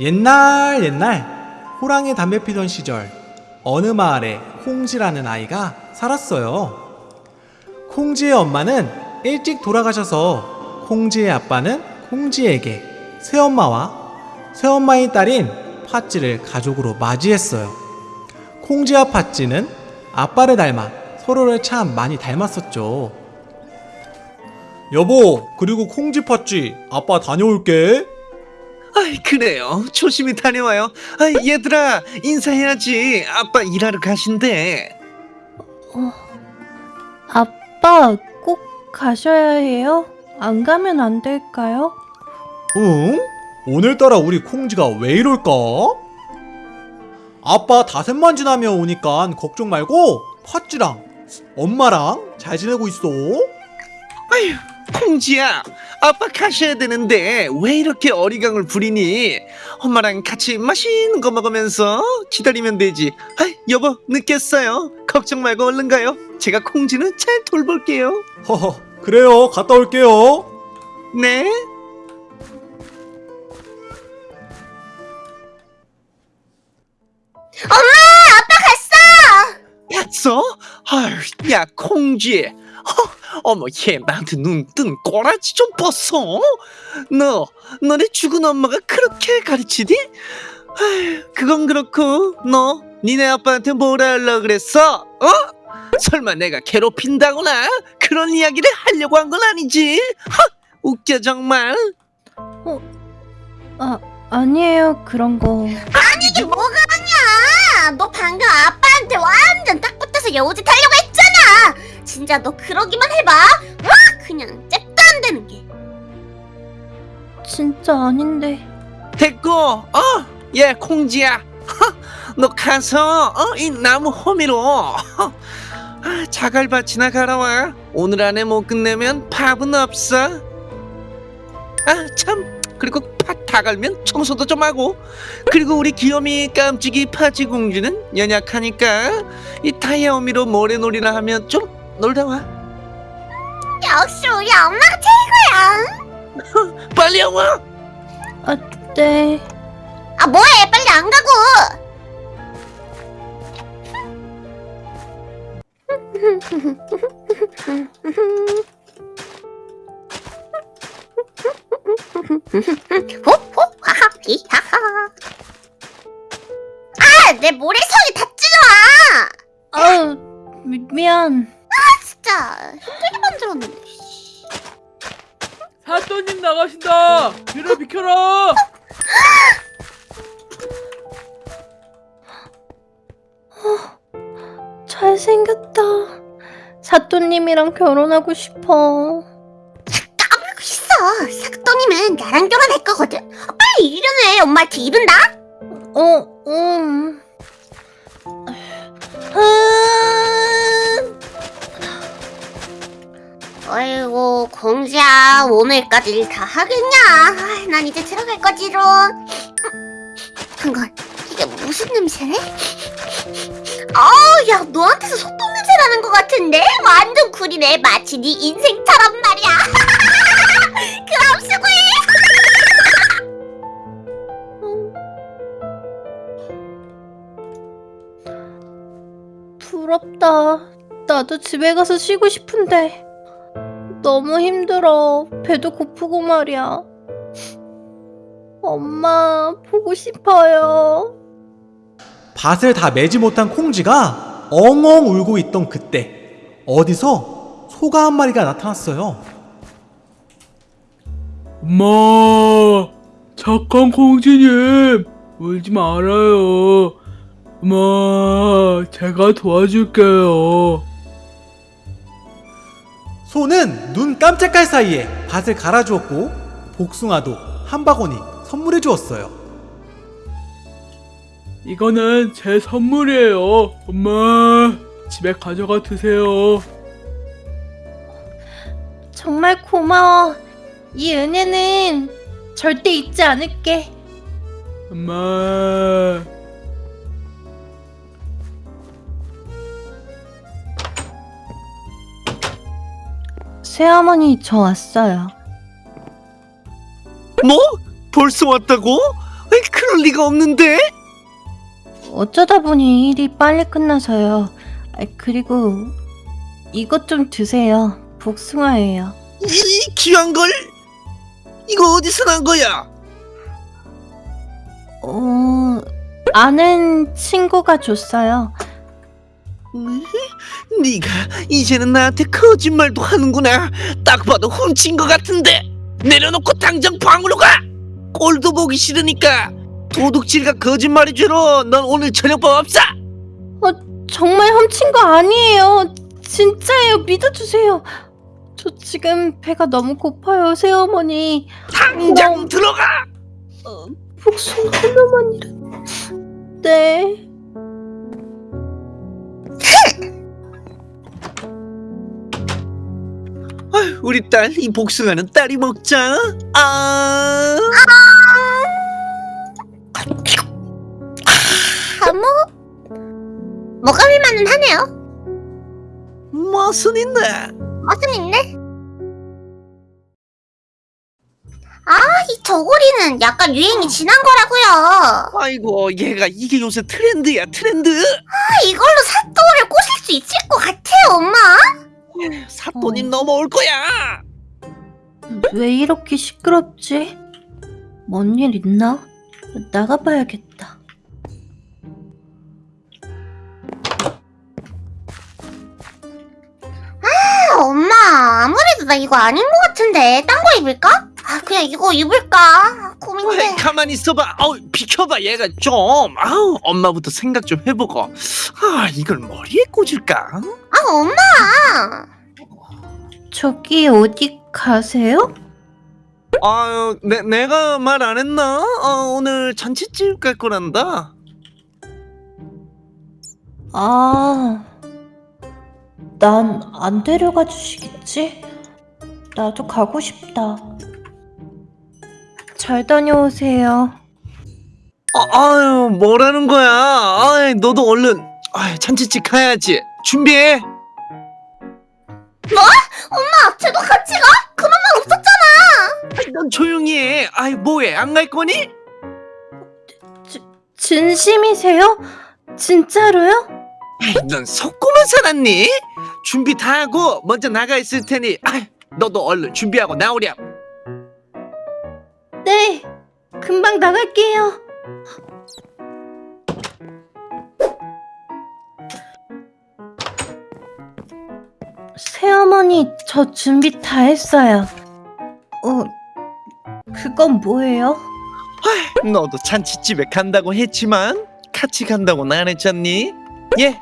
옛날 옛날 호랑이 담배 피던 시절 어느 마을에 콩지라는 아이가 살았어요. 콩지의 엄마는 일찍 돌아가셔서 콩지의 아빠는 콩지에게 새엄마와 새엄마의 딸인 팥쥐를 가족으로 맞이했어요. 콩지와 팥쥐는 아빠를 닮아 서로를 참 많이 닮았었죠. 여보, 그리고 콩지 팥쥐 아빠 다녀올게. 아이 그래요 조심히 다녀와요 아이 얘들아 인사해야지 아빠 일하러 가신대 아빠 꼭 가셔야 해요? 안 가면 안 될까요? 응? 오늘따라 우리 콩지가 왜 이럴까? 아빠 다섯만 지나면 오니까 걱정 말고 팥쥐랑 엄마랑 잘 지내고 있어. 아휴 콩지야 아빠 가셔야 되는데 왜 이렇게 어리광을 부리니? 엄마랑 같이 맛있는 거 먹으면서 기다리면 되지. 아이 여보 늦겠어요. 걱정 말고 얼른 가요? 제가 콩지는 잘 돌볼게요. 허허, 그래요. 갔다 올게요. 네? 봤어? 아휴, 야 콩쥐 허, 어머 얘 나한테 눈 뜬 꼬라지 좀 벗어 너 너네 죽은 엄마가 그렇게 가르치디? 아휴, 그건 그렇고 너 니네 아빠한테 뭐라 하려고 그랬어? 어? 설마 내가 괴롭힌다거나 그런 이야기를 하려고 한 건 아니지? 하, 웃겨 정말 아, 아니에요 그런 거 이게 뭐가 아니야? 너 방금 아빠한테 완전 딱 붙어서 여우짓 하려고 했잖아. 진짜 너 그러기만 해봐. 와 그냥 잽도 안 되는 게. 진짜 아닌데 됐고 어? 얘 콩지야 허, 너 가서 어? 이 나무 호미로 허, 아, 자갈밭이나 갈아와 오늘 안에 못 끝내면 밥은 없어 아 참 그리고 팥 다 갈면 청소도 좀 하고 그리고 우리 귀요미 깜찍이 파지 공주는 연약하니까 이 타이어 호미로 모래놀이나 하면 좀 놀다 와 역시 우리 엄마가 최고야. 빨리 와네아 뭐해? 빨리 안 가고. 호호 하하 히하하. 아, 내 모래성이 닿지 마. 아우 미, 미 안 진짜 힘들게 만들었는데. 사또님 나가신다. 뒤를 비켜라. 잘생겼다 사또님이랑 결혼하고 싶어 까불고 있어. 삭도님은 나랑 결혼할 거거든. 아, 빨리 이르네. 엄마한테 이른다. 어, 음. 아, 아이고 공주야 오늘까지 일 다 하겠냐? 아, 난 이제 들어갈 거지롱. 한건 이게 무슨 냄새래? 아우 야 너한테서 소똥 냄새 나는 것 같은데 완전 쿨이네 마치 네 인생처럼 말이야. 그럼 수고해. 부럽다. 나도 집에 가서 쉬고 싶은데. 너무 힘들어. 배도 고프고 말이야. 엄마, 보고 싶어요. 밭을 다 매지 못한 콩지가 엉엉 울고 있던 그때 어디서 소가 한 마리가 나타났어요. 엄마, 착한 공주님, 울지 말아요. 엄마, 제가 도와줄게요. 소는 눈 깜짝할 사이에 밭을 갈아주었고 복숭아도 한 바구니 선물해 주었어요. 이거는 제 선물이에요. 엄마, 집에 가져가 드세요. 정말 고마워. 이 은혜는 절대 잊지 않을게. 엄마. 새어머니, 저 왔어요. 뭐? 벌써 왔다고? 에이, 그럴 리가 없는데? 어쩌다 보니 일이 빨리 끝나서요. 아, 그리고 이것 좀 드세요. 복숭아예요. 이 귀한 걸? 이거 어디서 난 거야? 어, 아는 친구가 줬어요. 네가 이제는 나한테 거짓말도 하는구나. 딱 봐도 훔친 것 같은데. 내려놓고 당장 방으로 가. 꼴도 보기 싫으니까 도둑질과 거짓말이 죄로 넌 오늘 저녁밥 없어. 정말 훔친 거 아니에요. 진짜예요. 믿어주세요. 저 지금 배가 너무 고파요, 새어머니. 당장 너- 들어가. 어, 복숭아 하나만이라. 네. 우리 딸 이 복숭아는 딸이 먹자. 아. 아무 먹을만은 하네요. 맛은 있네. 맛은 있네. 아, 이 저고리는 약간 유행이 지난 거라고요. 아이고 얘가 이게 요새 트렌드야 트렌드. 아, 이걸로 사또를 꼬실 수 있을 것 같아요, 엄마. 사돈이 어. 넘어올 거야. 왜 이렇게 시끄럽지? 뭔 일 있나? 나가봐야겠다. 아, 엄마, 아무래도 나 이거 아닌 것 같은데. 딴 거 입을까? 아, 그냥 이거 입을까? 아, 고민돼. 어이, 가만히 있어봐. 어우, 비켜봐 얘가 좀. 아우 엄마부터 생각 좀 해보고. 아 이걸 머리에 꽂을까? 아, 엄마. 저기 어디 가세요? 아유 내 내가 말 안 했나? 어, 오늘 잔치집 갈 거란다. 아, 난 안 데려가 주시겠지? 나도 가고 싶다. 잘 다녀오세요. 아, 아유 뭐라는 거야? 아이 너도 얼른 아이, 잔치집 가야지. 준비해. 아이 뭐해? 안 갈 거니? 진심이세요? 진짜로요? 넌 속고만 살았니? 준비 다 하고 먼저 나가 있을 테니 아이, 너도 얼른 준비하고 나오렴. 네, 금방 나갈게요. 새어머니, 저 준비 다 했어요. 어, 그건 뭐예요? 너도 잔치집에 간다고 했지만 같이 간다고는 안 했잖니? 예.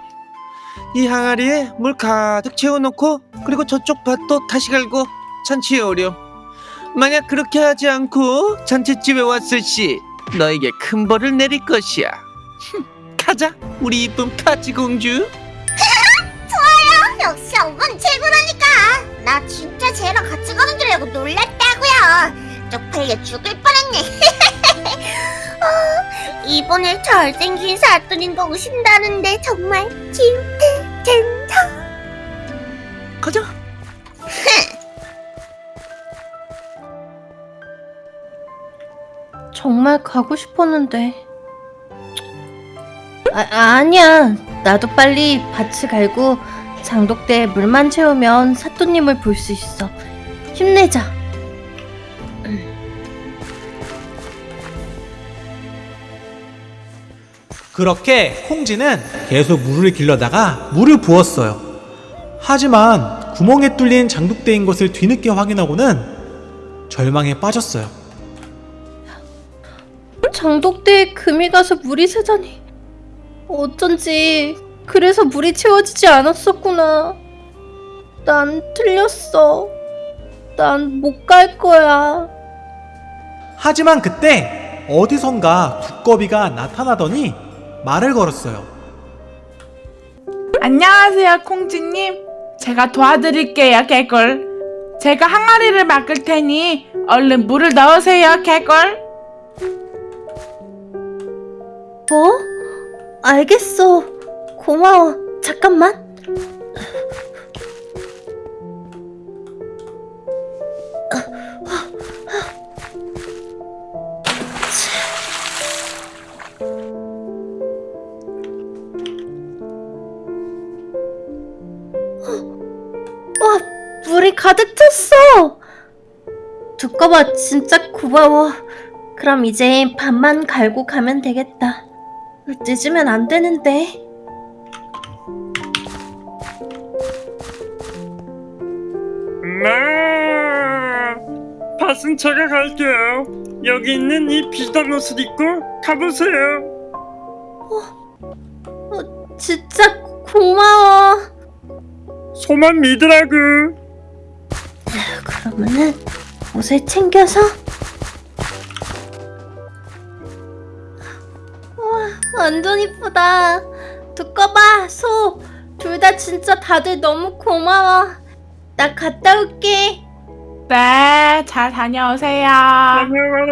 이 항아리에 물 가득 채워놓고 그리고 저쪽 밭도 다시 갈고 잔치에 오렴. 만약 그렇게 하지 않고 잔치집에 왔을 시 너에게 큰 벌을 내릴 것이야. 흠, 가자, 우리 이쁜 카치 공주. 역시 엄마는 최고라니까. 나 진짜 쟤랑 같이 가는 줄 알고 놀랐다고요. 쪽팔려 죽을 뻔했네. 어, 이번에 잘생긴 사또님도 오신다는데 정말 기대된다. 가자. 정말 가고 싶었는데. 아, 아니야. 나도 빨리 밭을 갈고 장독대에 물만 채우면 사또님을 볼 수 있어. 힘내자. 그렇게 콩지는 계속 물을 길러다가 물을 부었어요. 하지만 구멍에 뚫린 장독대인 것을 뒤늦게 확인하고는 절망에 빠졌어요. 장독대에 금이 가서 물이 새다니. 어쩐지 그래서 물이 채워지지 않았었구나. 난 틀렸어. 난 못 갈 거야. 하지만 그때 어디선가 두꺼비가 나타나더니 말을 걸었어요. 안녕하세요, 콩지님. 제가 도와드릴게요, 개꿀. 제가 항아리를 막을 테니 얼른 물을 넣으세요, 개꿀. 뭐? 알겠어. 고마워. 잠깐만. 가득 찼어. 두꺼봐 진짜 고마워. 그럼 이제 밥만 갈고 가면 되겠다. 늦으면 안 되는데. 마 밭은 제가 갈게요 여기 있는 이 비단 옷을 입고 가보세요 진짜 고마워. 소만 믿으라고 그러면은 옷을 챙겨서. 와 완전 이쁘다. 두꺼봐 소. 둘 다 진짜 다들 너무 고마워. 나 갔다 올게. 네, 잘 다녀오세요. 다녀가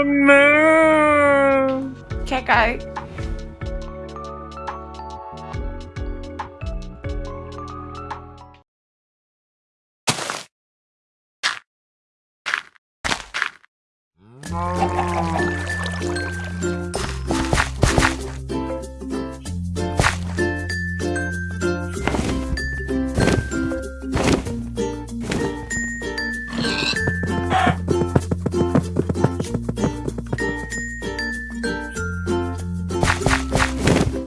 Oh.